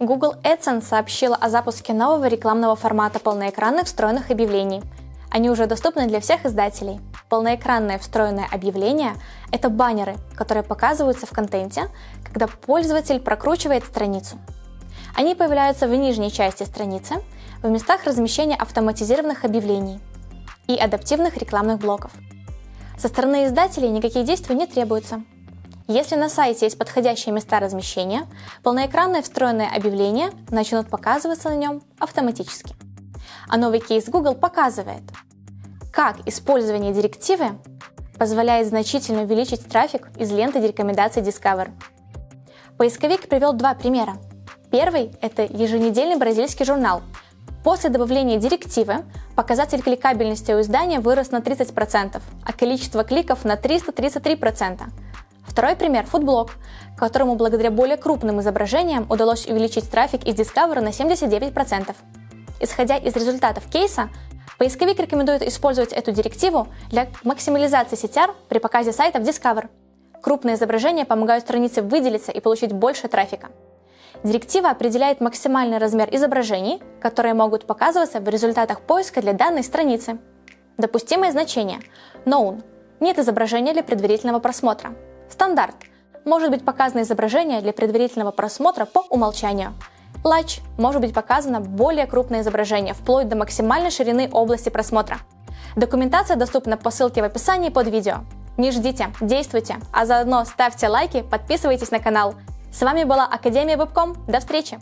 Google AdSense сообщила о запуске нового рекламного формата полноэкранных встроенных объявлений. Они уже доступны для всех издателей. Полноэкранное встроенное объявление – это баннеры, которые показываются в контенте, когда пользователь прокручивает страницу. Они появляются в нижней части страницы, в местах размещения автоматизированных объявлений и адаптивных рекламных блоков. Со стороны издателей никаких действий не требуется. Если на сайте есть подходящие места размещения, полноэкранное встроенное объявление начнут показываться на нем автоматически. А новый кейс Google показывает, как использование директивы позволяет значительно увеличить трафик из ленты рекомендаций Discover. Поисковик привел два примера. Первый – это еженедельный бразильский журнал. После добавления директивы показатель кликабельности у издания вырос на 30%, а количество кликов на 333%. Второй пример – фудблог, которому благодаря более крупным изображениям удалось увеличить трафик из Discover на 79%. Исходя из результатов кейса, поисковик рекомендует использовать эту директиву для максимализации CTR при показе сайта в Discover. Крупные изображения помогают странице выделиться и получить больше трафика. Директива определяет максимальный размер изображений, которые могут показываться в результатах поиска для данной страницы. Допустимое значение – Known – нет изображения для предварительного просмотра. Стандарт – может быть показано изображение для предварительного просмотра по умолчанию. Large – может быть показано более крупное изображение, вплоть до максимальной ширины области просмотра. Документация доступна по ссылке в описании под видео. Не ждите, действуйте, а заодно ставьте лайки, подписывайтесь на канал. С вами была Академия Вебком. До встречи!